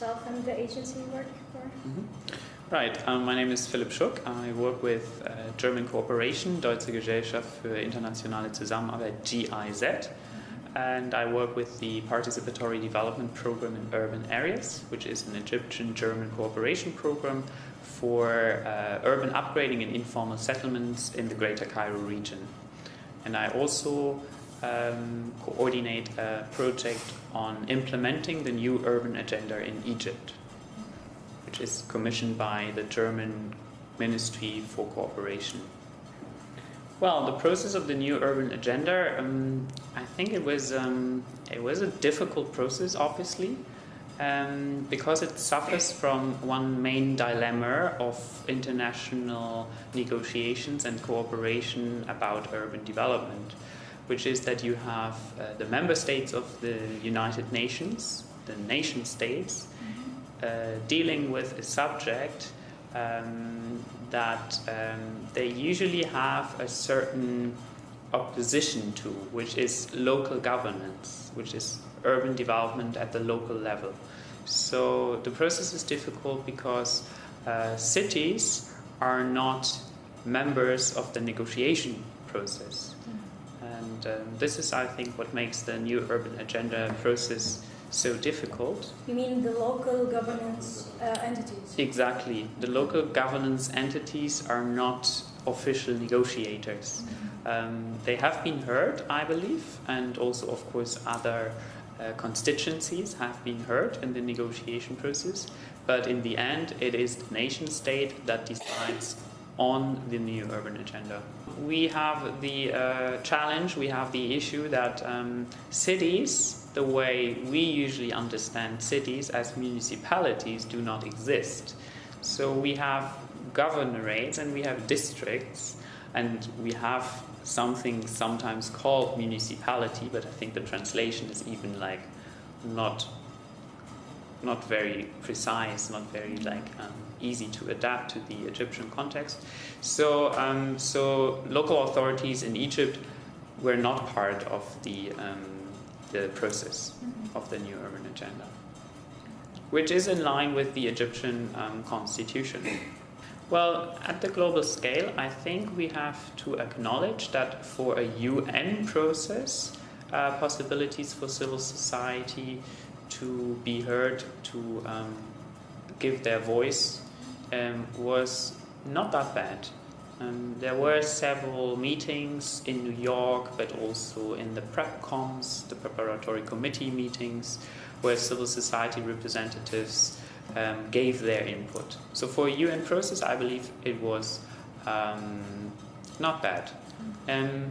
yourself and the agency you work for. Mm -hmm. Right, um, my name is Philipp Schuck. I work with uh, German Cooperation, Deutsche Gesellschaft für internationale Zusammenarbeit, GIZ, and I work with the Participatory Development Program in Urban Areas, which is an Egyptian-German cooperation program for uh, urban upgrading and informal settlements in the Greater Cairo region. And I also um, coordinate a project on implementing the new urban agenda in Egypt, which is commissioned by the German Ministry for Cooperation. Well, the process of the new urban agenda, um, I think it was um, it was a difficult process, obviously, um, because it suffers from one main dilemma of international negotiations and cooperation about urban development which is that you have uh, the member states of the United Nations, the nation states, mm-hmm. uh, dealing with a subject um, that um, they usually have a certain opposition to, which is local governance, which is urban development at the local level. So the process is difficult because uh, cities are not members of the negotiation process. And um, this is, I think, what makes the new urban agenda process so difficult. You mean the local governance uh, entities? Exactly. The local governance entities are not official negotiators. Mm-hmm. Um, they have been heard, I believe, and also, of course, other uh, constituencies have been heard in the negotiation process. But in the end, it is the nation state that decides on the new urban agenda. We have the uh, challenge, we have the issue that um, cities, the way we usually understand cities as municipalities, do not exist. So we have governorates and we have districts, and we have something sometimes called municipality, but I think the translation is even like not not very precise, not very like um, easy to adapt to the Egyptian context. So, um, so local authorities in Egypt were not part of the um, the process mm-hmm. of the new urban agenda, which is in line with the Egyptian um, constitution. Well, at the global scale, I think we have to acknowledge that for a UN process, uh, possibilities for civil society to be heard, to um, give their voice, um, was not that bad. Um, there were several meetings in New York, but also in the PrepComs, the preparatory committee meetings, where civil society representatives um, gave their input. So for a UN process, I believe it was um, not bad. Um,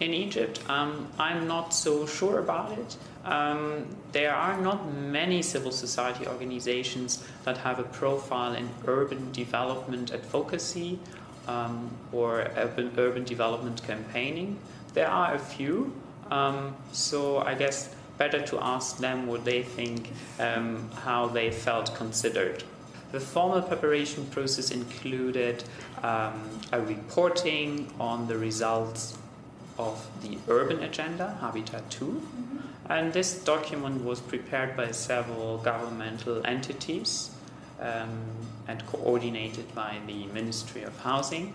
in Egypt, um, I'm not so sure about it. Um, there are not many civil society organizations that have a profile in urban development advocacy um, or urban, urban development campaigning. There are a few, um, so I guess better to ask them what they think, um, how they felt considered. The formal preparation process included um, a reporting on the results of the urban agenda, Habitat 2. Mm-hmm. And this document was prepared by several governmental entities um, and coordinated by the Ministry of Housing.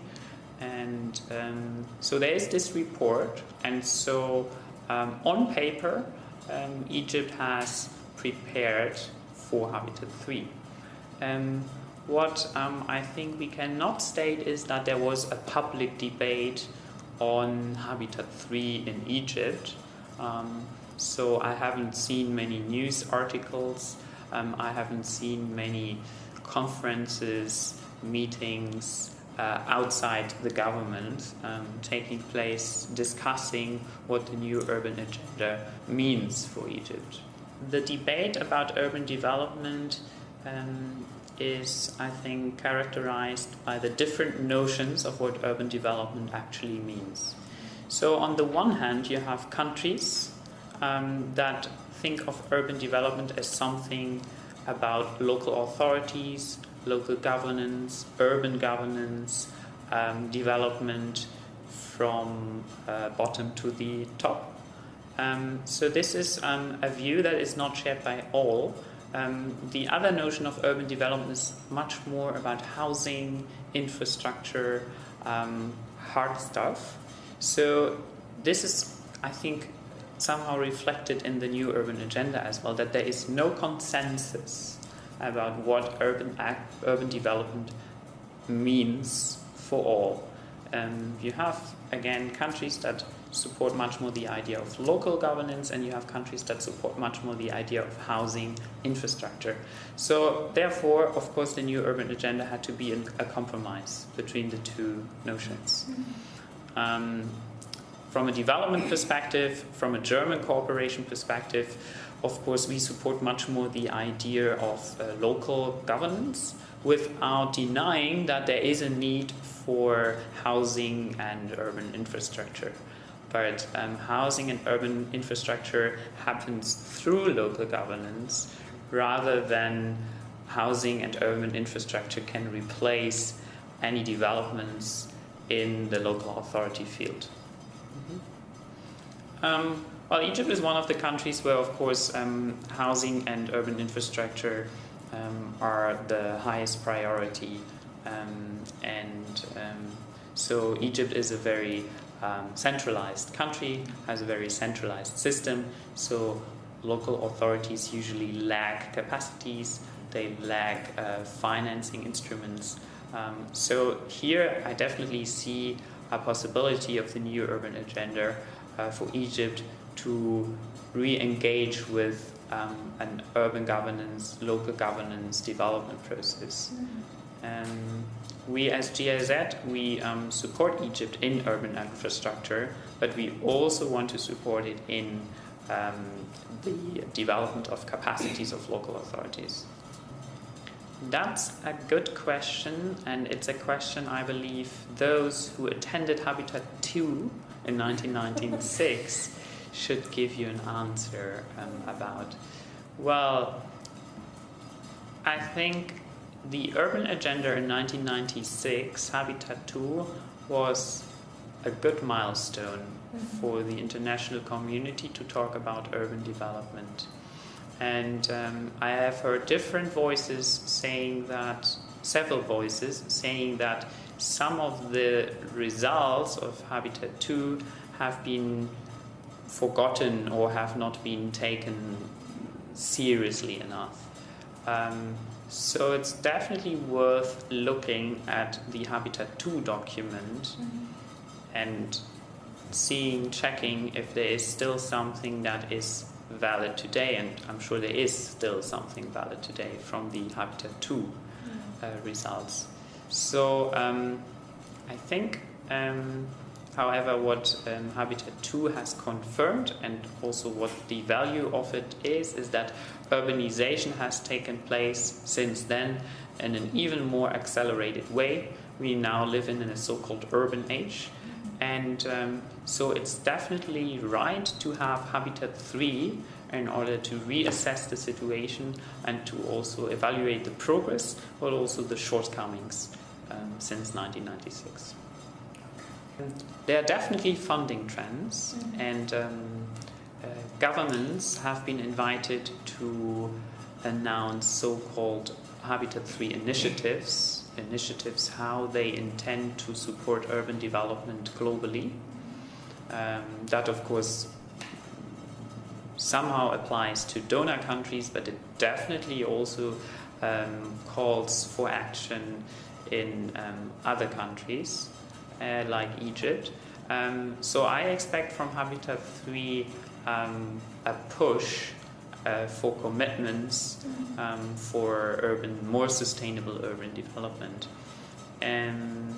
And um, so there is this report, and so um, on paper, um, Egypt has prepared for Habitat 3. Um, what um, I think we cannot state is that there was a public debate on Habitat 3 in Egypt. Um, so I haven't seen many news articles, um, I haven't seen many conferences, meetings uh, outside the government um, taking place discussing what the new urban agenda means for Egypt. The debate about urban development um, is, I think, characterized by the different notions of what urban development actually means. So, on the one hand, you have countries um, that think of urban development as something about local authorities, local governance, urban governance, um, development from uh, bottom to the top. Um, so, this is um, a view that is not shared by all Um, the other notion of urban development is much more about housing, infrastructure, um, hard stuff. So this is, I think, somehow reflected in the new urban agenda as well, that there is no consensus about what urban urban development means for all. Um, you have again countries that support much more the idea of local governance, and you have countries that support much more the idea of housing infrastructure. So, therefore, of course, the new urban agenda had to be a compromise between the two notions. Um, from a development perspective, from a German cooperation perspective, of course, we support much more the idea of uh, local governance without denying that there is a need for housing and urban infrastructure. But um, housing and urban infrastructure happens through local governance rather than housing and urban infrastructure can replace any developments in the local authority field. Mm-hmm. Um, well, Egypt is one of the countries where, of course, um, housing and urban infrastructure um, are the highest priority. Um, and um, so Egypt is a very um, centralized country, has a very centralized system. So local authorities usually lack capacities, they lack uh, financing instruments. Um, so here I definitely see a possibility of the new urban agenda uh, for Egypt to re-engage with um, an urban governance, local governance development process. Mm-hmm. Um, we as GIZ, we um, support Egypt in urban infrastructure, but we also want to support it in um, the development of capacities of local authorities. That's a good question, and it's a question I believe those who attended Habitat 2 in 1996 should give you an answer um, about? Well, I think the urban agenda in 1996, Habitat 2, was a good milestone mm-hmm. for the international community to talk about urban development. And um, I have heard different voices saying that, several voices saying that some of the results of Habitat 2 have been forgotten or have not been taken seriously enough. Um, so it's definitely worth looking at the Habitat 2 document mm-hmm. and seeing, checking if there is still something that is valid today, and I'm sure there is still something valid today from the Habitat 2 mm-hmm. uh, results. So um, I think um, However, what um, Habitat 2 has confirmed, and also what the value of it is, is that urbanization has taken place since then in an even more accelerated way. We now live in a so called urban age. And um, so it's definitely right to have Habitat 3 in order to reassess the situation and to also evaluate the progress, but also the shortcomings um, since 1996. There are definitely funding trends, mm-hmm. and um, uh, governments have been invited to announce so called Habitat 3 initiatives, initiatives how they intend to support urban development globally. Um, that, of course, somehow applies to donor countries, but it definitely also um, calls for action in um, other countries uh, like Egypt. Um, so I expect from Habitat 3 um, a push uh, for commitments um, for urban, more sustainable urban development. And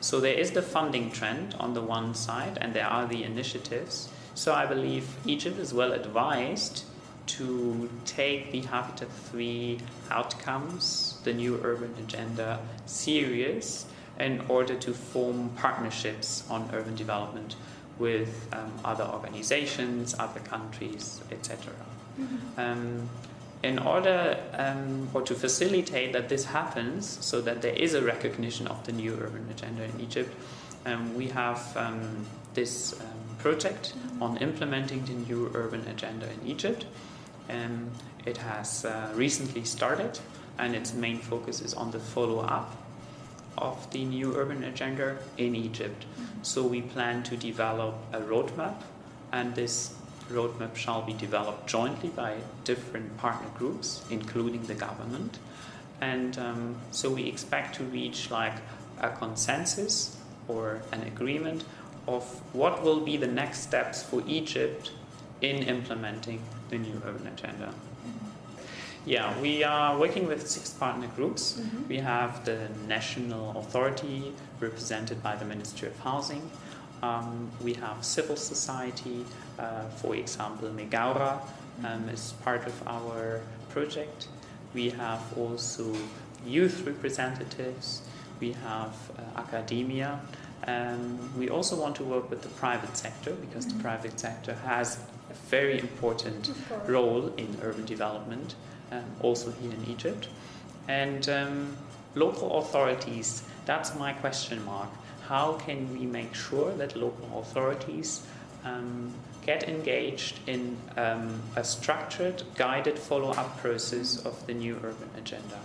so there is the funding trend on the one side, and there are the initiatives. So I believe Egypt is well advised to take the Habitat 3 outcomes, the new urban agenda, serious in order to form partnerships on urban development with um, other organizations, other countries, etc. Mm-hmm. Um, in order um, or to facilitate that this happens, so that there is a recognition of the new urban agenda in Egypt, um, we have um, this um, project mm-hmm. on implementing the new urban agenda in Egypt. Um, it has uh, recently started, and its main focus is on the follow up of the new urban agenda in Egypt. So we plan to develop a roadmap, and this roadmap shall be developed jointly by different partner groups, including the government. And um, so we expect to reach like a consensus or an agreement of what will be the next steps for Egypt in implementing the new urban agenda. Yeah, we are working with six partner groups. Mhm. We have the national authority represented by the Ministry of Housing. Um, we have civil society, uh, for example, Megawra um, is part of our project. We have also youth representatives. We have uh, academia. Um, we also want to work with the private sector because Mhm. the private sector has a very important role in urban development, also here in Egypt. And um, local authorities, that's my question mark. How can we make sure that local authorities um, get engaged in um, a structured, guided follow up process of the new urban agenda?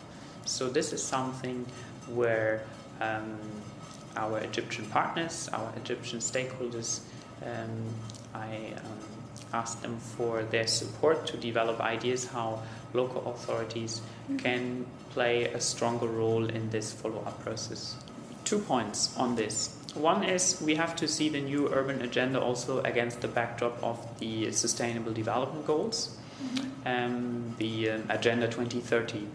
So, this is something where um, our Egyptian partners, our Egyptian stakeholders, um, I asked them for their support to develop ideas how local authorities can play a stronger role in this follow up process. Two points on this. One is we have to see the new urban agenda also against the backdrop of the Sustainable Development Goals, um, the um, Agenda 2030.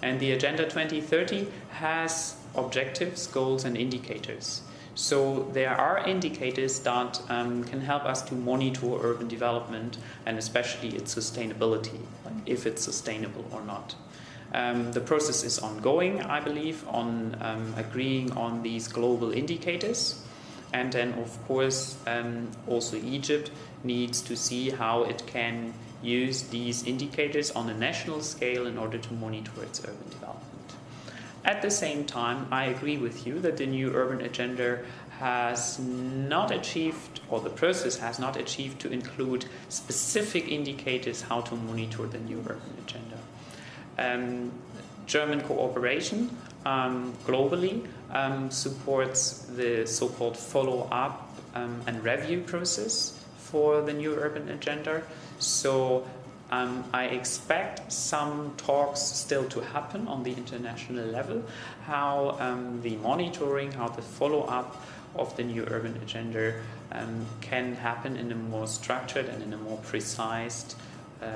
And the Agenda 2030 has objectives, goals, and indicators. So there are indicators that um, can help us to monitor urban development and especially its sustainability, like if it's sustainable or not. Um, the process is ongoing, I believe, on um, agreeing on these global indicators. And then, of course, um, also Egypt needs to see how it can use these indicators on a national scale in order to monitor its urban development. At the same time, I agree with you that the new urban agenda has not achieved, or the process has not achieved, to include specific indicators how to monitor the new urban agenda. Um, German cooperation um, globally um, supports the so called follow up um, and review process for the new urban agenda. So um, I expect some talks still to happen on the international level, how um, the monitoring, how the follow up of the new urban agenda um, can happen in a more structured and in a more precise, um,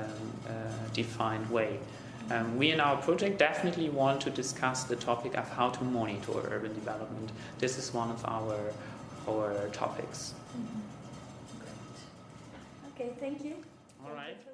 uh, defined way. Um, we in our project definitely want to discuss the topic of how to monitor urban development. This is one of our our topics. Okay, thank you. All right. Thank you.